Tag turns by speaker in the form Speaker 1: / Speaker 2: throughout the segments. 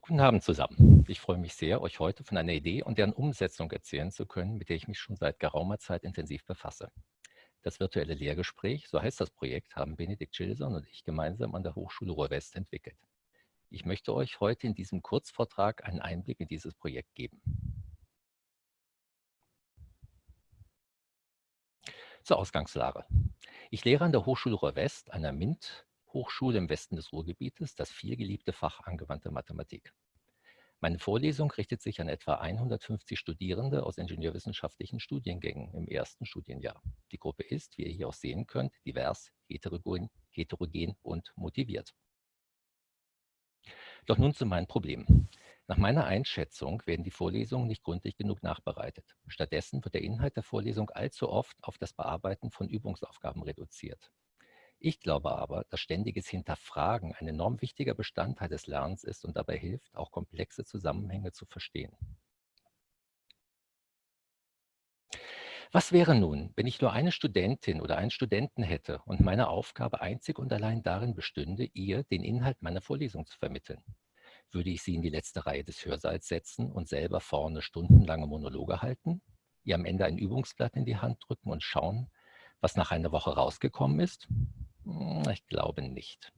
Speaker 1: Guten Abend zusammen. Ich freue mich sehr, euch heute von einer Idee und deren Umsetzung erzählen zu können, mit der ich mich schon seit geraumer Zeit intensiv befasse. Das virtuelle Lehrgespräch, so heißt das Projekt, haben Benedikt Schilson und ich gemeinsam an der Hochschule Ruhr-West entwickelt. Ich möchte euch heute in diesem Kurzvortrag einen Einblick in dieses Projekt geben. Zur Ausgangslage. Ich lehre an der Hochschule Ruhr-West, einer MINT-Hochschule im Westen des Ruhrgebietes, das vielgeliebte Fach angewandte Mathematik. Meine Vorlesung richtet sich an etwa 150 Studierende aus ingenieurwissenschaftlichen Studiengängen im ersten Studienjahr. Die Gruppe ist, wie ihr hier auch sehen könnt, divers, heterogen, heterogen und motiviert. Doch nun zu meinen Problemen. Nach meiner Einschätzung werden die Vorlesungen nicht gründlich genug nachbereitet. Stattdessen wird der Inhalt der Vorlesung allzu oft auf das Bearbeiten von Übungsaufgaben reduziert. Ich glaube aber, dass ständiges Hinterfragen ein enorm wichtiger Bestandteil des Lernens ist und dabei hilft, auch komplexe Zusammenhänge zu verstehen. Was wäre nun, wenn ich nur eine Studentin oder einen Studenten hätte und meine Aufgabe einzig und allein darin bestünde, ihr den Inhalt meiner Vorlesung zu vermitteln? Würde ich sie in die letzte Reihe des Hörsaals setzen und selber vorne stundenlange Monologe halten, ihr am Ende ein Übungsblatt in die Hand drücken und schauen, was nach einer Woche rausgekommen ist? Hm, ich glaube nicht.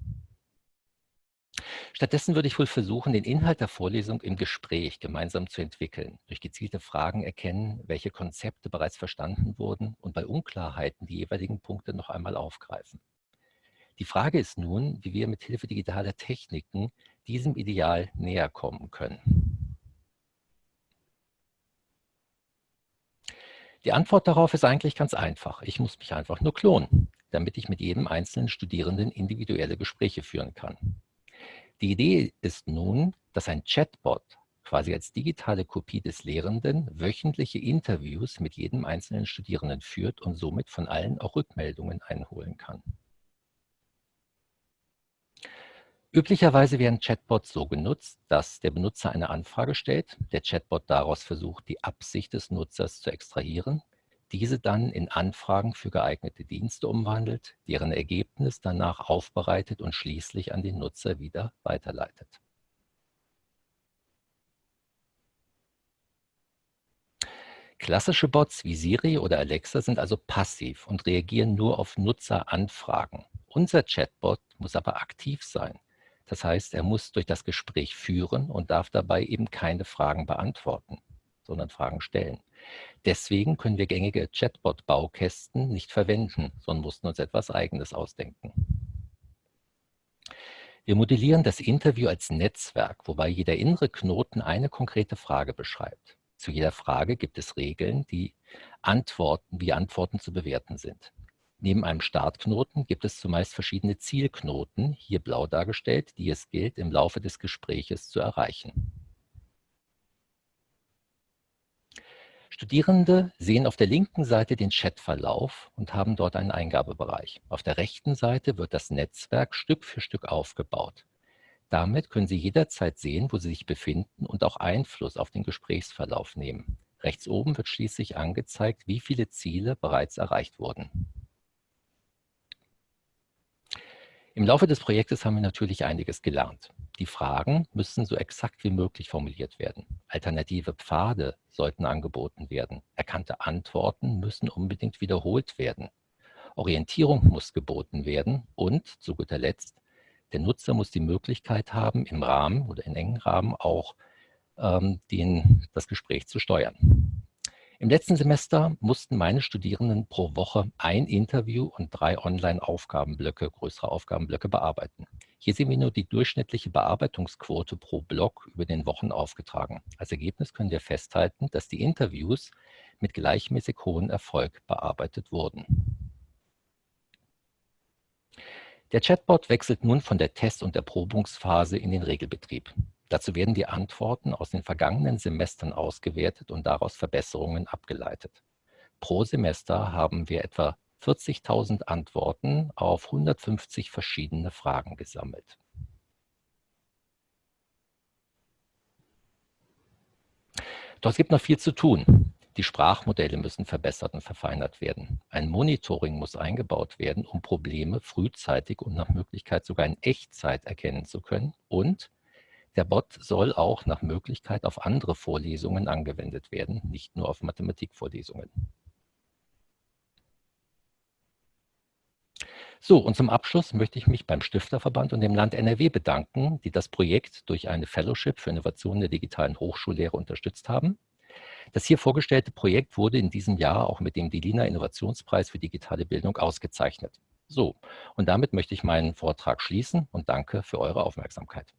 Speaker 1: Stattdessen würde ich wohl versuchen, den Inhalt der Vorlesung im Gespräch gemeinsam zu entwickeln, durch gezielte Fragen erkennen, welche Konzepte bereits verstanden wurden und bei Unklarheiten die jeweiligen Punkte noch einmal aufgreifen. Die Frage ist nun, wie wir mit Hilfe digitaler Techniken diesem Ideal näher kommen können. Die Antwort darauf ist eigentlich ganz einfach. Ich muss mich einfach nur klonen, damit ich mit jedem einzelnen Studierenden individuelle Gespräche führen kann. Die Idee ist nun, dass ein Chatbot quasi als digitale Kopie des Lehrenden wöchentliche Interviews mit jedem einzelnen Studierenden führt und somit von allen auch Rückmeldungen einholen kann. Üblicherweise werden Chatbots so genutzt, dass der Benutzer eine Anfrage stellt, der Chatbot daraus versucht, die Absicht des Nutzers zu extrahieren diese dann in Anfragen für geeignete Dienste umwandelt, deren Ergebnis danach aufbereitet und schließlich an den Nutzer wieder weiterleitet. Klassische Bots wie Siri oder Alexa sind also passiv und reagieren nur auf Nutzeranfragen. Unser Chatbot muss aber aktiv sein. Das heißt, er muss durch das Gespräch führen und darf dabei eben keine Fragen beantworten, sondern Fragen stellen. Deswegen können wir gängige Chatbot-Baukästen nicht verwenden, sondern mussten uns etwas Eigenes ausdenken. Wir modellieren das Interview als Netzwerk, wobei jeder innere Knoten eine konkrete Frage beschreibt. Zu jeder Frage gibt es Regeln, die Antworten, wie Antworten zu bewerten sind. Neben einem Startknoten gibt es zumeist verschiedene Zielknoten, hier blau dargestellt, die es gilt, im Laufe des Gespräches zu erreichen. Studierende sehen auf der linken Seite den Chatverlauf und haben dort einen Eingabebereich. Auf der rechten Seite wird das Netzwerk Stück für Stück aufgebaut. Damit können Sie jederzeit sehen, wo Sie sich befinden und auch Einfluss auf den Gesprächsverlauf nehmen. Rechts oben wird schließlich angezeigt, wie viele Ziele bereits erreicht wurden. Im Laufe des Projektes haben wir natürlich einiges gelernt. Die Fragen müssen so exakt wie möglich formuliert werden. Alternative Pfade sollten angeboten werden. Erkannte Antworten müssen unbedingt wiederholt werden. Orientierung muss geboten werden und zu guter Letzt, der Nutzer muss die Möglichkeit haben, im Rahmen oder in engen Rahmen auch ähm, den, das Gespräch zu steuern. Im letzten Semester mussten meine Studierenden pro Woche ein Interview und drei Online-Aufgabenblöcke, größere Aufgabenblöcke bearbeiten. Hier sehen wir nur die durchschnittliche Bearbeitungsquote pro Block über den Wochen aufgetragen. Als Ergebnis können wir festhalten, dass die Interviews mit gleichmäßig hohem Erfolg bearbeitet wurden. Der Chatbot wechselt nun von der Test- und Erprobungsphase in den Regelbetrieb. Dazu werden die Antworten aus den vergangenen Semestern ausgewertet und daraus Verbesserungen abgeleitet. Pro Semester haben wir etwa 40.000 Antworten auf 150 verschiedene Fragen gesammelt. Doch es gibt noch viel zu tun. Die Sprachmodelle müssen verbessert und verfeinert werden. Ein Monitoring muss eingebaut werden, um Probleme frühzeitig und nach Möglichkeit sogar in Echtzeit erkennen zu können. Und der Bot soll auch nach Möglichkeit auf andere Vorlesungen angewendet werden, nicht nur auf Mathematikvorlesungen. So, und zum Abschluss möchte ich mich beim Stifterverband und dem Land NRW bedanken, die das Projekt durch eine Fellowship für Innovationen der digitalen Hochschullehre unterstützt haben. Das hier vorgestellte Projekt wurde in diesem Jahr auch mit dem DELINA Innovationspreis für digitale Bildung ausgezeichnet. So, und damit möchte ich meinen Vortrag schließen und danke für eure Aufmerksamkeit.